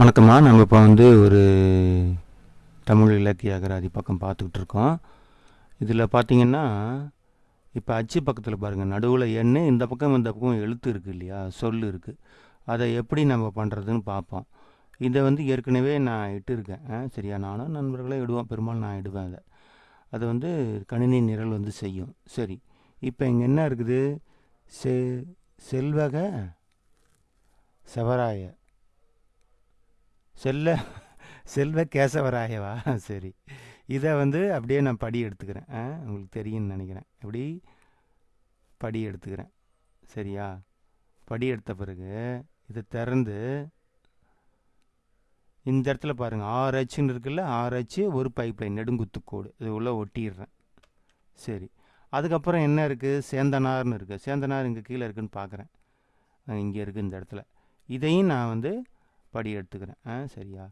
வணக்கம்மா. நம்ம இப்போ வந்து ஒரு தமிழ் இலக்கிய அகராதி பக்கம் பார்த்துக்கிட்டு இருக்கோம். இதில் பார்த்தீங்கன்னா இப்போ அச்சு பக்கத்தில் பாருங்கள் நடுவில் எண்ணு இந்த பக்கம் இந்த பக்கம் எழுத்து இருக்குது இல்லையா? சொல் இருக்குது அதை எப்படி நம்ம பண்ணுறதுன்னு பார்ப்போம். இதை வந்து ஏற்கனவே நான் இட்டுருக்கேன். ஆ, சரியா? நானும் நண்பர்களே இடுவோம். பெரும்பாலும் நான் இடுவேன் அதை. அதை வந்து கணினி நிரல் வந்து செய்யும். சரி. இப்போ இங்கே என்ன இருக்குது? செ செல்வக செவராய. செல்ல செல்வ கேசவராயவா சரி. இதை வந்து அப்படியே நான் படி எடுத்துக்கிறேன். ஆ உங்களுக்கு தெரியும்னு நினைக்கிறேன். எப்படி? படி எடுத்துக்கிறேன். சரியா? படி எடுத்த பிறகு இதை திறந்து இந்த இடத்துல பாருங்கள் ஆறு அச்சுன்னு இருக்குல்ல? ஆறு அச்சு ஒரு பைப் லைன் நெடுங்குத்துக்கோடு. இது உள்ளே ஒட்டிடுறேன். சரி. அதுக்கப்புறம் என்ன இருக்குது சேந்தனார்னு இருக்குது சேந்தனார் இங்கே கீழே இருக்குன்னு பார்க்குறேன் இங்கே இருக்குது இந்த இடத்துல. இதையும் நான் வந்து படி எடுத்துக்கிறேன். ஆ சரியா?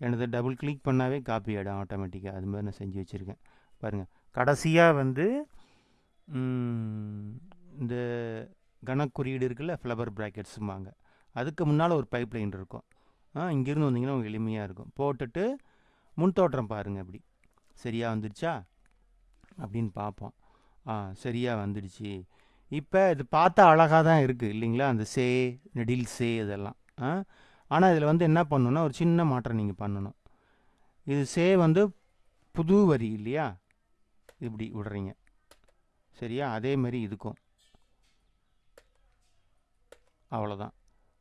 எனது டபுள் கிளிக் பண்ணாவே காப்பி ஆகிடும் ஆட்டோமேட்டிக்காக அது மாதிரி நான் செஞ்சு வச்சுருக்கேன். பாருங்கள் கடைசியாக வந்து இந்த கணக்குறியீடு இருக்குல்ல ஃப்ளவர் ப்ராக்கெட்ஸும்பாங்க அதுக்கு முன்னால் ஒரு பைப் லைன் இருக்கும். ஆ இங்கேருந்து வந்தீங்கன்னா உங்களுக்கு எளிமையாக இருக்கும். போட்டுட்டு முன்தோற்றம் பாருங்கள் அப்படி சரியாக வந்துடுச்சா? அப்படின்னு பார்ப்போம். ஆ சரியாக வந்துடுச்சு. இப்போ இது பார்த்தா அழகாக தான் இருக்குது இல்லைங்களா? அந்த சே நெடில் சே இதெல்லாம். ஆ ஆனால் இதில் வந்து என்ன பண்ணணும்னா ஒரு சின்ன மாற்றம் நீங்கள் பண்ணணும். இது சே வந்து புது வரி இல்லையா? இப்படி விடுறீங்க. சரியா? அதே மாதிரி இதுக்கும். அவ்வளோதான்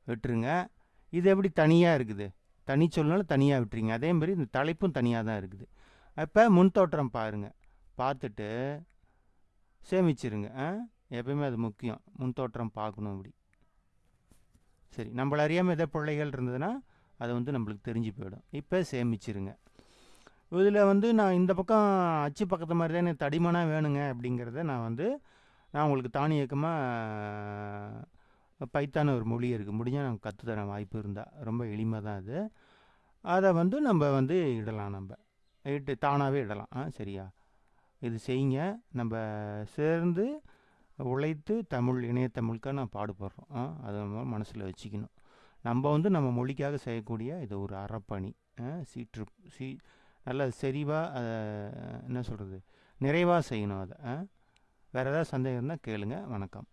விட்டுருங்க. இது எப்படி தனியாக இருக்குது? தனி சொல்னாலும் தனியாக விட்டுறீங்க. அதே மாதிரி இந்த தலைப்பும் தனியாக தான் இருக்குது. அப்போ முன்தோற்றம் பாருங்கள் பார்த்துட்டு சேமிச்சிருங்க. ஆ? எப்பயுமே அது முக்கியம். முன் தோற்றம் பார்க்கணும் இப்படி சரி நம்மள அறியாமல் எதை பிள்ளைகள் இருந்ததுன்னா அது வந்து நம்மளுக்கு தெரிஞ்சு போயிடும். இப்போ சேமிச்சிருங்க. இதில் வந்து நான் இந்த பக்கம் அச்சு பக்கத்து மாதிரி தான் எனக்கு தடிமனாக வேணுங்க அப்படிங்கிறத நான் வந்து நான் உங்களுக்கு தானியக்கமாக பைத்தான ஒரு மொழி இருக்குது முடிஞ்சால் நான் கற்றுத்தரேன் வாய்ப்பு இருந்தால் ரொம்ப எளிமை தான் அது. அதை வந்து நம்ம வந்து இடலாம் நம்ம. இட்டு தானாகவே இடலாம். ஆ சரியா? இது செய்யுங்க. நம்ம சேர்ந்து உழைத்து தமிழ் இணையத்தமிழுக்காக நான் பாடுபடுறோம். அதை நம்ம மனசில் வச்சுக்கணும். நம்ம வந்து நம்ம மொழிக்காக செய்யக்கூடிய இது ஒரு அறப்பணி. ஆ, சீற்று சீ நல்ல செறிவாக என்ன சொல்கிறது நிறைவாக செய்யணும் அதை. ஆ வேறு ஏதாவது சந்தேகம் இருந்தால் கேளுங்க. வணக்கம்.